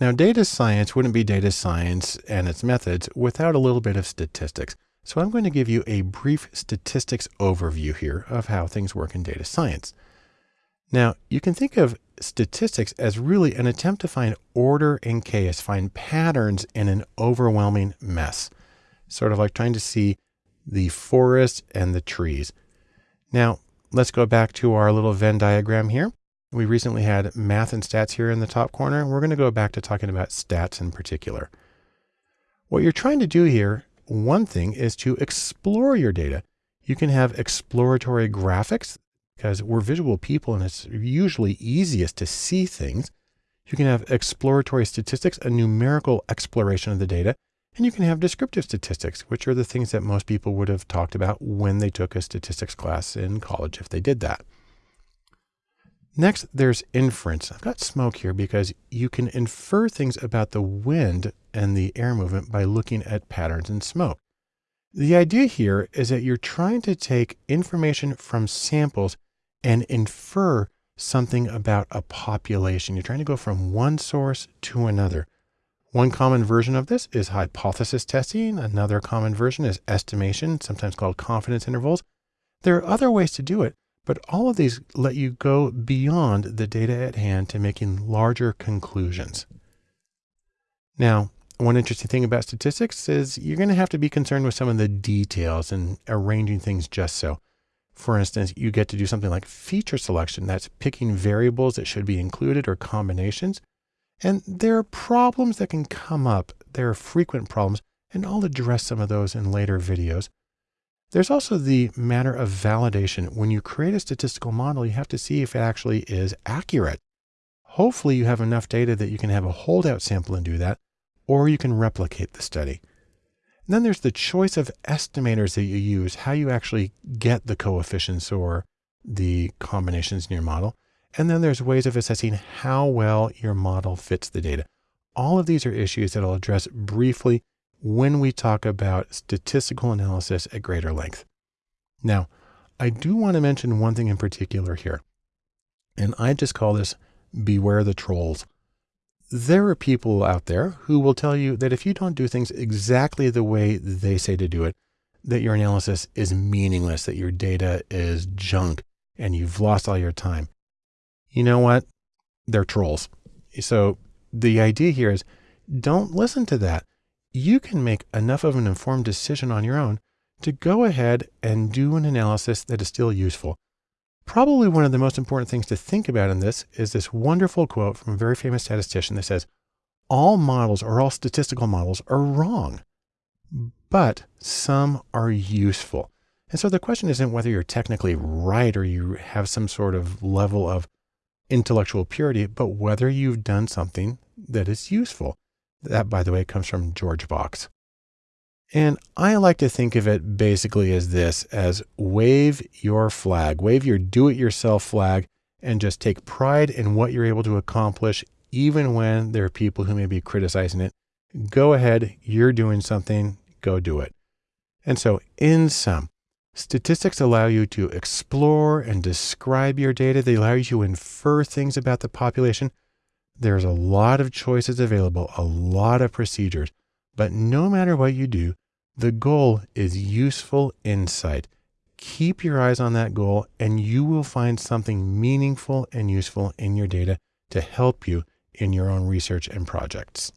Now, data science wouldn't be data science and its methods without a little bit of statistics. So I'm going to give you a brief statistics overview here of how things work in data science. Now, you can think of statistics as really an attempt to find order in chaos, find patterns in an overwhelming mess, sort of like trying to see the forest and the trees. Now, let's go back to our little Venn diagram here. We recently had math and stats here in the top corner. We're going to go back to talking about stats in particular. What you're trying to do here, one thing is to explore your data. You can have exploratory graphics because we're visual people and it's usually easiest to see things. You can have exploratory statistics, a numerical exploration of the data, and you can have descriptive statistics, which are the things that most people would have talked about when they took a statistics class in college, if they did that. Next, there's inference. I've got smoke here because you can infer things about the wind and the air movement by looking at patterns in smoke. The idea here is that you're trying to take information from samples and infer something about a population. You're trying to go from one source to another. One common version of this is hypothesis testing. Another common version is estimation, sometimes called confidence intervals. There are other ways to do it, but all of these let you go beyond the data at hand to making larger conclusions. Now, one interesting thing about statistics is you're going to have to be concerned with some of the details and arranging things just so. For instance, you get to do something like feature selection. That's picking variables that should be included or combinations. And there are problems that can come up. There are frequent problems, and I'll address some of those in later videos. There's also the matter of validation. When you create a statistical model, you have to see if it actually is accurate. Hopefully you have enough data that you can have a holdout sample and do that, or you can replicate the study. And then there's the choice of estimators that you use, how you actually get the coefficients or the combinations in your model. And then there's ways of assessing how well your model fits the data. All of these are issues that I'll address briefly when we talk about statistical analysis at greater length. Now, I do want to mention one thing in particular here, and I just call this beware the trolls. There are people out there who will tell you that if you don't do things exactly the way they say to do it, that your analysis is meaningless, that your data is junk, and you've lost all your time. You know what? They're trolls. So the idea here is don't listen to that you can make enough of an informed decision on your own to go ahead and do an analysis that is still useful. Probably one of the most important things to think about in this is this wonderful quote from a very famous statistician that says, all models or all statistical models are wrong, but some are useful. And so the question isn't whether you're technically right or you have some sort of level of intellectual purity, but whether you've done something that is useful. That, by the way, comes from George Box. And I like to think of it basically as this, as wave your flag, wave your do-it-yourself flag and just take pride in what you're able to accomplish, even when there are people who may be criticizing it. Go ahead, you're doing something, go do it. And so in sum, statistics allow you to explore and describe your data. They allow you to infer things about the population there's a lot of choices available, a lot of procedures, but no matter what you do, the goal is useful insight. Keep your eyes on that goal and you will find something meaningful and useful in your data to help you in your own research and projects.